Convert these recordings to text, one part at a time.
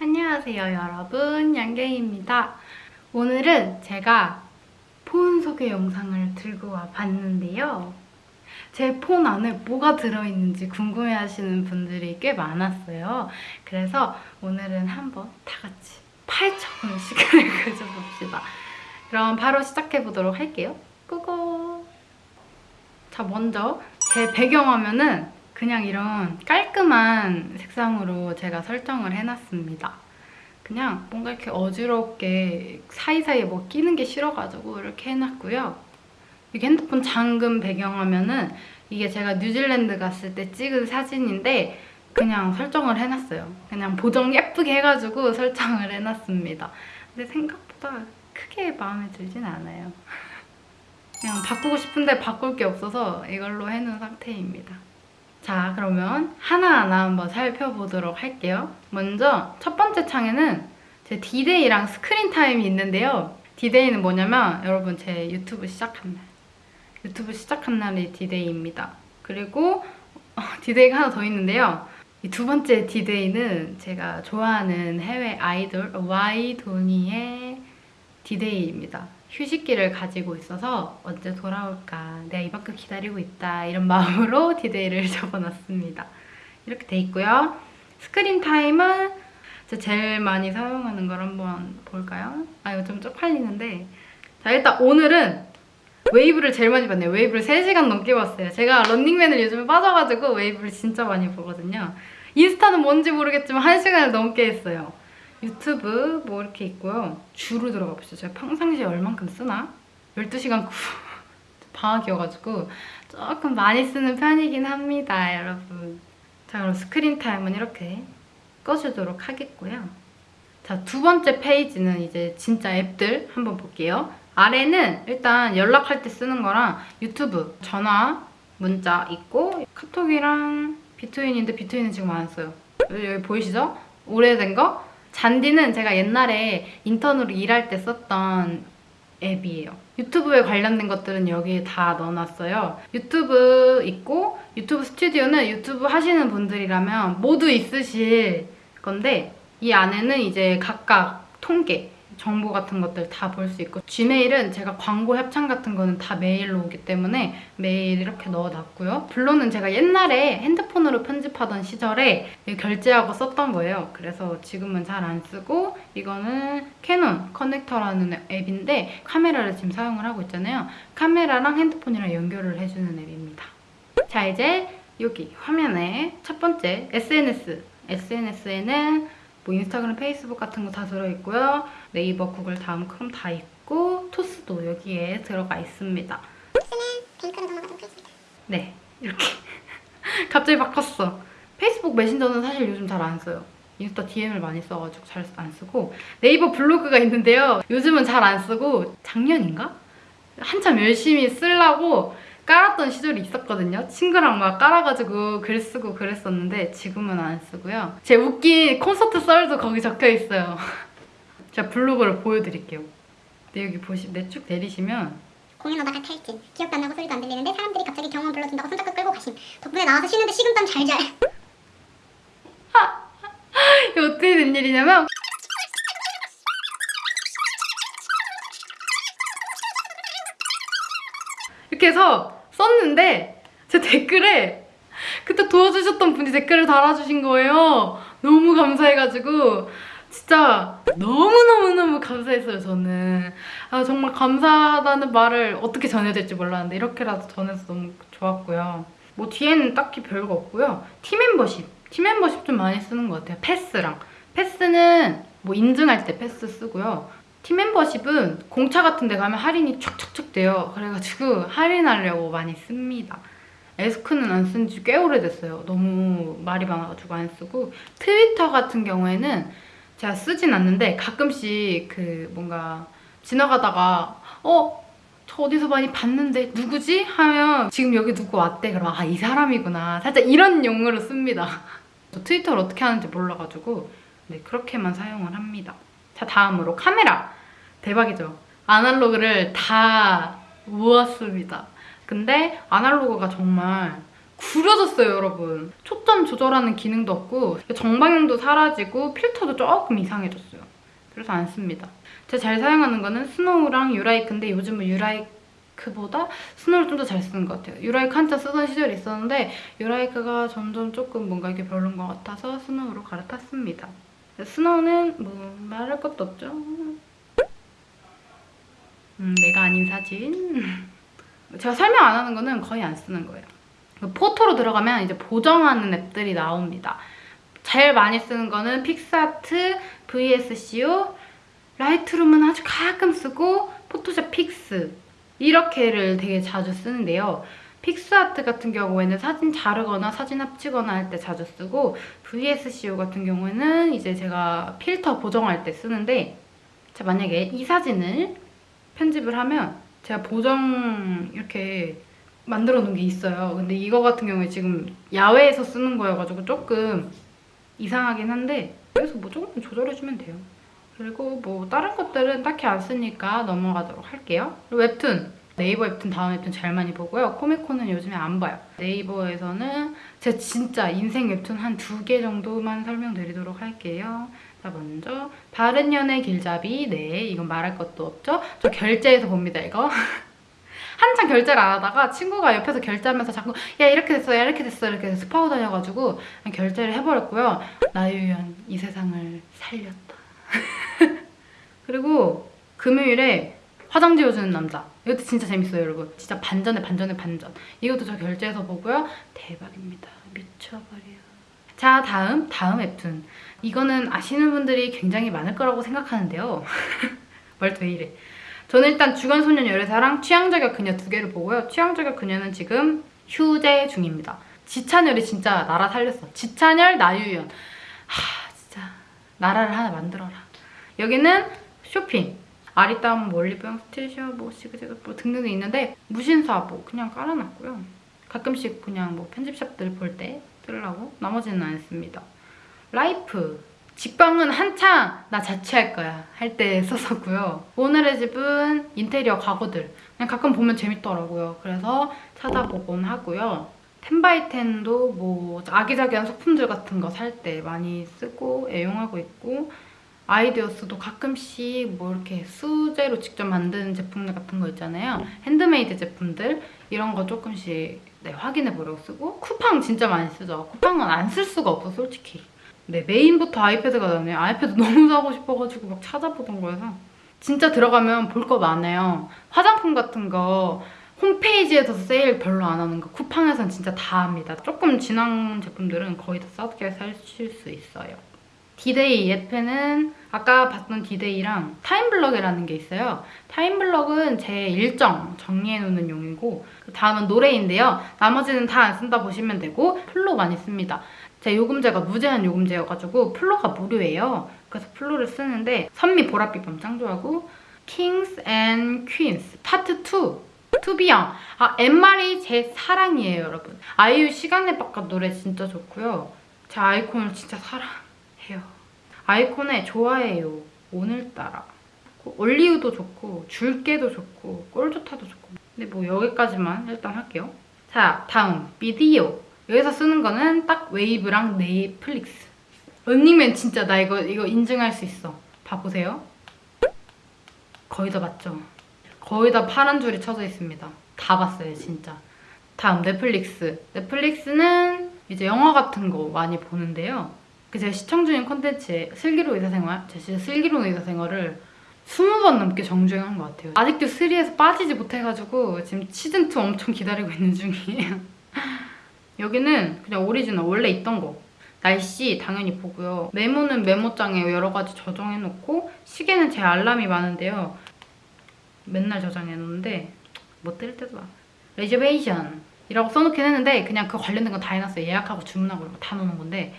안녕하세요 여러분. 양갱입니다. 오늘은 제가 폰 소개 영상을 들고 와봤는데요. 제 폰 안에 뭐가 들어있는지 궁금해하시는 분들이 꽤 많았어요. 그래서 오늘은 한번 다 같이 파헤쳐보는 시간을 가져봅시다. 그럼 바로 시작해보도록 할게요. 고고! 자 먼저 제 배경화면은 그냥 이런 깔끔한 색상으로 제가 설정을 해놨습니다. 그냥 뭔가 이렇게 어지럽게 사이사이에 뭐 끼는 게 싫어가지고 이렇게 해놨고요. 이게 핸드폰 잠금 배경화면은 이게 제가 뉴질랜드 갔을 때 찍은 사진인데 그냥 설정을 해놨어요. 그냥 보정 예쁘게 해가지고 설정을 해놨습니다. 근데 생각보다 크게 마음에 들진 않아요. 그냥 바꾸고 싶은데 바꿀 게 없어서 이걸로 해놓은 상태입니다. 자 그러면 하나하나 한번 살펴보도록 할게요. 먼저 첫 번째 창에는 제 디데이랑 스크린 타임이 있는데요. 디데이는 뭐냐면 여러분 제 유튜브 시작한 날 유튜브 시작한 날이 디데이입니다. 그리고 어, 디데이가 하나 더 있는데요. 이 두 번째 디데이는 제가 좋아하는 해외 아이돌 와이도니의 디데이입니다. 휴식기를 가지고 있어서 언제 돌아올까 내가 이만큼 기다리고 있다 이런 마음으로 디데이를 적어놨습니다. 이렇게 돼 있고요. 스크린 타임은 제일 많이 사용하는 걸 한번 볼까요? 아 이거 좀 쪽팔리는데 자 일단 오늘은 웨이브를 제일 많이 봤네요. 웨이브를 3시간 넘게 봤어요. 제가 런닝맨을 요즘에 빠져가지고 웨이브를 진짜 많이 보거든요. 인스타는 뭔지 모르겠지만 1시간을 넘게 했어요. 유튜브 뭐 이렇게 있고요. 주로 들어가 보시죠. 제가 평상시에 얼만큼 쓰나? 12시간 9 방학이어가지고 조금 많이 쓰는 편이긴 합니다, 여러분. 자, 그럼 스크린 타임은 이렇게 꺼주도록 하겠고요. 자, 두 번째 페이지는 이제 진짜 앱들 한번 볼게요. 아래는 일단 연락할 때 쓰는 거랑 유튜브, 전화, 문자 있고 카톡이랑 비트윈인데 비트윈은 지금 안 써요. 여기 보이시죠? 오래된 거? 잔디는 제가 옛날에 인턴으로 일할 때 썼던 앱이에요. 유튜브에 관련된 것들은 여기에 다 넣어놨어요. 유튜브 있고 유튜브 스튜디오는 유튜브 하시는 분들이라면 모두 있으실 건데 이 안에는 이제 각각 통계 정보 같은 것들 다 볼 수 있고 gmail은 제가 광고 협찬 같은 거는 다 메일로 오기 때문에 메일 이렇게 넣어놨고요. 블로는 제가 옛날에 핸드폰으로 편집하던 시절에 결제하고 썼던 거예요. 그래서 지금은 잘 안 쓰고 이거는 캐논 커넥터라는 앱인데 카메라를 지금 사용을 하고 있잖아요. 카메라랑 핸드폰이랑 연결을 해주는 앱입니다. 자 이제 여기 화면에 첫 번째 SNS SNS에는 뭐 인스타그램, 페이스북 같은 거 다 들어있고요. 네이버, 구글, 다음, 크롬 다 있고 토스도 여기에 들어가 있습니다. 토스는 뱅크로 넘어가도록 하겠습니다. 네, 이렇게 갑자기 바꿨어. 페이스북 메신저는 사실 요즘 잘 안 써요. 인스타 DM을 많이 써가지고 잘 안 쓰고 네이버 블로그가 있는데요. 요즘은 잘 안 쓰고 작년인가? 한참 열심히 쓰려고 깔았던 시절이 있었거든요. 친구랑 막 깔아가지고 글 쓰고 그랬었는데 지금은 안 쓰고요. 제 웃긴 콘서트 썰도 거기 적혀 있어요. 제가 블로그를 보여드릴게요. 근데 여기 보시, 내쭉 내리시면 공연 오다가 탈진. 기억도 안 나고 소리도 안 들리는데 사람들이 갑자기 경호원 불러준다고 손잡고 끌고 가심. 덕분에 나와서 쉬는데 식은땀 잘잘. 이게 어떻게 된 일이냐면 이렇게 해서 썼는데 제 댓글에 그때 도와주셨던 분이 댓글을 달아주신 거예요. 너무 감사해가지고 진짜 너무너무너무 감사했어요, 저는. 아, 정말 감사하다는 말을 어떻게 전해야 될지 몰랐는데 이렇게라도 전해서 너무 좋았고요. 뭐 뒤에는 딱히 별거 없고요. 팀 멤버십. 팀 멤버십 좀 많이 쓰는 것 같아요. 패스랑. 패스는 뭐 인증할 때 패스 쓰고요. 팀 멤버십은 공차 같은 데 가면 할인이 촉촉촉 돼요. 그래가지고 할인하려고 많이 씁니다. 에스크는 안 쓴 지 꽤 오래됐어요. 너무 말이 많아가지고 안 쓰고 트위터 같은 경우에는 제가 쓰진 않는데 가끔씩 그 뭔가 지나가다가 어? 저 어디서 많이 봤는데 누구지? 하면 지금 여기 누구 왔대? 그럼 아 이 사람이구나. 살짝 이런 용어로 씁니다. 저 트위터를 어떻게 하는지 몰라가지고 네 그렇게만 사용을 합니다. 자 다음으로 카메라. 대박이죠? 아날로그를 다 모았습니다. 근데 아날로그가 정말 구려졌어요, 여러분. 초점 조절하는 기능도 없고 정방향도 사라지고 필터도 조금 이상해졌어요. 그래서 안 씁니다. 제가 잘 사용하는 거는 스노우랑 유라이크인데 요즘은 유라이크보다 스노우를 좀 더 잘 쓰는 것 같아요. 유라이크 한참 쓰던 시절이 있었는데 유라이크가 점점 조금 뭔가 이게 별론 것 같아서 스노우로 갈아탔습니다. 스노우는 뭐 말할 것도 없죠. 음, 내가 아닌 사진. 제가 설명 안 하는 거는 거의 안 쓰는 거예요. 그 Photo로 들어가면 이제 보정하는 앱들이 나옵니다. 제일 많이 쓰는 거는 픽스아트, VSCO, 라이트룸은 아주 가끔 쓰고 포토샵 픽스 이렇게를 되게 자주 쓰는데요. 픽스아트 같은 경우에는 사진 자르거나 사진 합치거나 할 때 자주 쓰고 VSCO 같은 경우에는 이제 제가 필터 보정할 때 쓰는데 자 만약에 이 사진을 편집을 하면 제가 보정 이렇게 만들어 놓은 게 있어요. 근데 이거 같은 경우에 지금 야외에서 쓰는 거여가지고 조금 이상하긴 한데 그래서 뭐 조금 조절해주면 돼요. 그리고 뭐 다른 것들은 딱히 안 쓰니까 넘어가도록 할게요. 웹툰. 네이버 웹툰 다음 웹툰 제일 많이 보고요. 코미코는 요즘에 안 봐요. 네이버에서는 제 진짜 인생 웹툰 한 두 개 정도만 설명드리도록 할게요. 자 먼저 바른 연애 길잡이 네 이건 말할 것도 없죠. 저 결제해서 봅니다 이거. 한참 결제를 안 하다가 친구가 옆에서 결제하면서 자꾸 야 이렇게 됐어 야 이렇게 됐어 이렇게 스파우 다녀가지고 결제를 해버렸고요. 나유연 이 세상을 살렸다. 그리고 금요일에 화장 지워주는 남자 이것도 진짜 재밌어요 여러분 진짜 반전에 반전에 반전 이것도 저 결제해서 보고요 대박입니다 미쳐버려 자 다음 다음 웹툰. 이거는 아시는 분들이 굉장히 많을 거라고 생각하는데요. 말도 왜 이래. 저는 일단 주간소년 열애사랑 취향저격 그녀 두 개를 보고요. 취향저격 그녀는 지금 휴재 중입니다. 지찬열이 진짜 나라 살렸어. 지찬열 나유연. 하 진짜 나라를 하나 만들어라. 여기는 쇼핑. 아리따움, 뭐 올리브영, 스타일쉐어, 뭐 지그재그 뭐 등등이 있는데 무신사 뭐 그냥 깔아놨고요. 가끔씩 그냥 뭐 편집샵들 볼 때 쓰려고 나머지는 안 씁니다. Life 직방은 한창 나 자취할 거야 할 때 썼었고요. 오늘의 집은 인테리어 가구들 그냥 가끔 보면 재밌더라고요. 그래서 찾아보곤 하고요. 텐바이텐도 뭐 아기자기한 소품들 같은 거 살 때 많이 쓰고 애용하고 있고 아이디어스도 가끔씩 뭐 이렇게 수제로 직접 만든 제품들 같은 거 있잖아요. 핸드메이드 제품들 이런 거 조금씩 네, 확인해 보려고 쓰고 쿠팡 진짜 많이 쓰죠. 쿠팡은 안 쓸 수가 없어 솔직히. 네 메인부터 아이패드가 나네요. 아이패드 너무 사고 싶어가지고 막 찾아보던 거여서 진짜 들어가면 볼 거 많아요. 화장품 같은 거 홈페이지에서 세일 별로 안 하는 거 쿠팡에서는 진짜 다 합니다. 조금 지난 제품들은 거의 다 싸게 사실 수 있어요. 디데이 어플은 아까 봤던 디데이랑 타임블럭이라는 게 있어요. 타임블럭은 제 일정 정리해놓는 용이고 그 다음은 노래인데요. 나머지는 다 안 쓴다 보시면 되고 플로 많이 씁니다. 제 요금제가 무제한 요금제여가지고 플로가 무료예요. 그래서 플로를 쓰는데 선미 보랏빛 밤 짱 좋아하고 Kings and Queens 파트 2 To Be Young 아 앤마리 제 사랑이에요 여러분 아이유 시간의 바깥 노래 진짜 좋고요 제가 아이콘을 진짜 사랑 해요. 아이콘에 좋아해요. 오늘따라. Only You도 좋고 줄게도 좋고 꼴좋다도 좋고. 근데 뭐 여기까지만 일단 할게요. 자 다음. 비디오. 여기서 쓰는 거는 딱 웨이브랑 넷플릭스. 런닝맨 진짜 나 이거 이거 인증할 수 있어. 봐보세요. 거의 다 봤죠? 거의 다 파란 줄이 쳐져 있습니다. 다 봤어요, 진짜. 다음 넷플릭스. 넷플릭스는 이제 영화 같은 거 많이 보는데요. 그 제가 시청 중인 콘텐츠에 슬기로운 의사생활, 제가 진짜 슬기로운 의사생활을 20번 넘게 정주행한 것 같아요. 아직도 3에서 빠지지 못해가지고 지금 시즌2 엄청 기다리고 있는 중이에요. 여기는 그냥 오리지널 원래 있던 거. 날씨 당연히 보고요. 메모는 메모장에 여러 가지 저장해놓고 시계는 제 알람이 많은데요. 맨날 저장해놓는데 못 들을 때도 많아요. Reservation 이라고 써놓긴 했는데 그냥 그 관련된 거다 해놨어요. 예약하고 주문하고 다 넣는 건데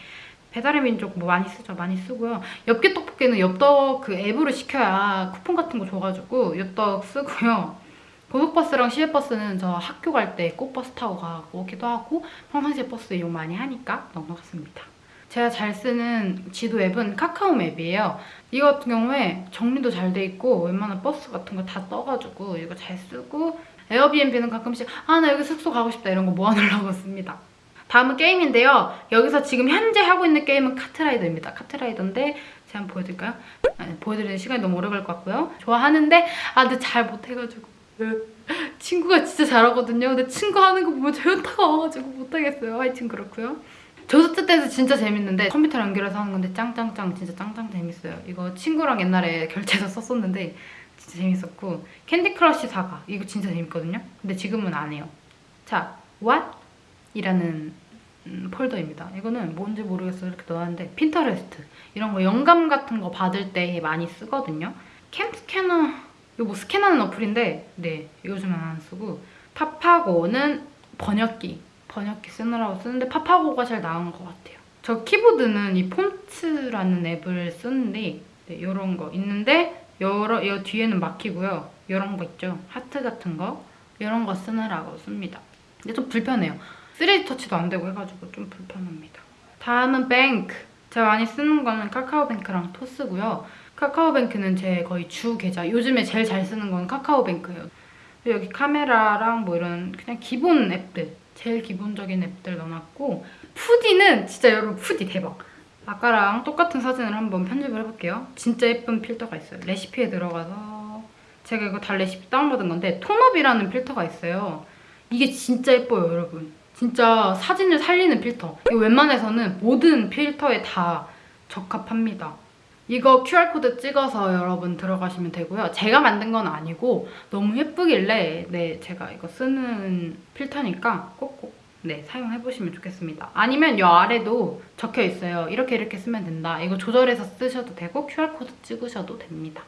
배달의 민족 뭐 많이 쓰죠. 많이 쓰고요. 엽기 떡볶이는 엽떡 그 앱으로 시켜야 쿠폰 같은 거 줘가지고 엽떡 쓰고요. 고속버스랑 시외버스는 저 학교 갈 때 꼭 버스 타고 가기도 하고 평상시에 버스 이용 많이 하니까 넘어갔습니다. 제가 잘 쓰는 지도 앱은 카카오 맵이에요. 이거 같은 경우에 정리도 잘 돼 있고 웬만한 버스 같은 거 다 떠가지고 이거 잘 쓰고 에어비앤비는 가끔씩 아 나 여기 숙소 가고 싶다 이런 거 모아놓으려고 씁니다. 다음은 게임인데요. 여기서 지금 현재 하고 있는 게임은 카트라이더입니다. 카트라이더인데 제가 한번 보여드릴까요? 아니, 보여드리는 시간이 너무 오래 걸것 같고요. 좋아하는데 아 근데 잘 못해가지고 친구가 진짜 잘하거든요. 근데 친구 하는 거 보면 저 현타가 와가지고 못하겠어요. 하여튼 그렇고요. 저스트 댄스 진짜 재밌는데 컴퓨터 연결해서 하는 건데 짱짱짱 진짜 짱짱 재밌어요. 이거 친구랑 옛날에 결제해서 썼었는데 진짜 재밌었고 캔디 크러쉬 사가 이거 진짜 재밌거든요. 근데 지금은 안 해요. 자, what? 이라는 음, 폴더입니다. 이거는 뭔지 모르겠어요. 이렇게 넣었는데 핀터레스트 이런 거 영감 같은 거 받을 때 많이 쓰거든요. 캠 스캐너 이거 뭐 스캔하는 어플인데 네 요즘은 안 쓰고 파파고는 번역기 번역기 쓰느라고 쓰는데 파파고가 제일 나은 것 같아요. 저 키보드는 이 폰트라는 앱을 쓰는데 네, 이런 거 있는데 여러 이 뒤에는 막히고요. 이런 거 있죠. 하트 같은 거 이런 거 쓰느라고 씁니다. 근데 좀 불편해요. 3D 터치도 안 되고 해가지고 좀 불편합니다. 다음은 Bank. 제가 많이 쓰는 거는 카카오뱅크랑 토스고요. 카카오뱅크는 제 거의 주 계좌. 요즘에 제일 잘 쓰는 건 카카오뱅크예요. 여기 카메라랑 뭐 이런 그냥 기본 앱들, 제일 기본적인 앱들 넣어놨고 푸디는 진짜 여러분 푸디 대박. 아까랑 똑같은 사진을 한번 편집을 해볼게요. 진짜 예쁜 필터가 있어요. 레시피에 들어가서 제가 이거 다 레시피 다운받은 건데 톤업이라는 필터가 있어요. 이게 진짜 예뻐요, 여러분. 진짜 사진을 살리는 필터. 이거 웬만해서는 모든 필터에 다 적합합니다. 이거 QR코드 찍어서 여러분 들어가시면 되고요. 제가 만든 건 아니고 너무 예쁘길래 네 제가 이거 쓰는 필터니까 꼭꼭 네 사용해보시면 좋겠습니다. 아니면 이 아래도 적혀 있어요. 이렇게 이렇게 쓰면 된다. 이거 조절해서 쓰셔도 되고 QR코드 찍으셔도 됩니다.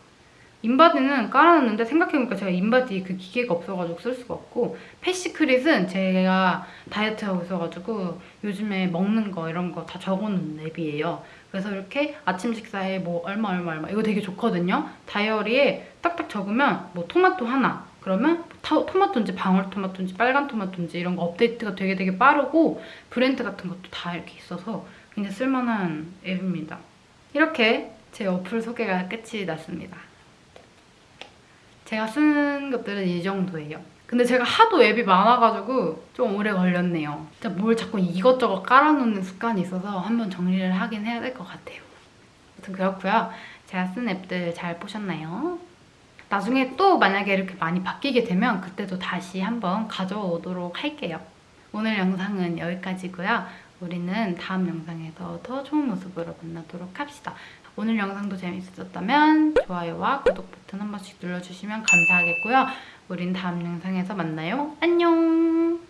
인바디는 깔아놨는데 생각해보니까 제가 인바디 그 기계가 없어가지고 쓸 수가 없고 FatSecret은 제가 다이어트하고 있어가지고 요즘에 먹는 거 이런 거 다 적어놓은 앱이에요. 그래서 이렇게 아침 식사에 뭐 얼마 얼마 얼마 이거 되게 좋거든요. 다이어리에 딱딱 적으면 뭐 토마토 하나 그러면 타- 토마토인지 방울토마토인지 빨간 토마토인지 이런 거 업데이트가 되게 되게 빠르고 브랜드 같은 것도 다 이렇게 있어서 굉장히 쓸만한 앱입니다. 이렇게 제 어플 소개가 끝이 났습니다. 제가 쓰는 것들은 이 정도예요. 근데 제가 하도 앱이 많아가지고 좀 오래 걸렸네요. 진짜 뭘 자꾸 이것저것 깔아놓는 습관이 있어서 한번 정리를 하긴 해야 될 것 같아요. 아무튼 그렇고요. 제가 쓴 앱들 잘 보셨나요? 나중에 또 만약에 이렇게 많이 바뀌게 되면 그때도 다시 한번 가져오도록 할게요. 오늘 영상은 여기까지고요. 우리는 다음 영상에서 더 좋은 모습으로 만나도록 합시다. 오늘 영상도 재밌었다면 좋아요와 구독 버튼 한 번씩 눌러주시면 감사하겠고요. 우린 다음 영상에서 만나요. 안녕!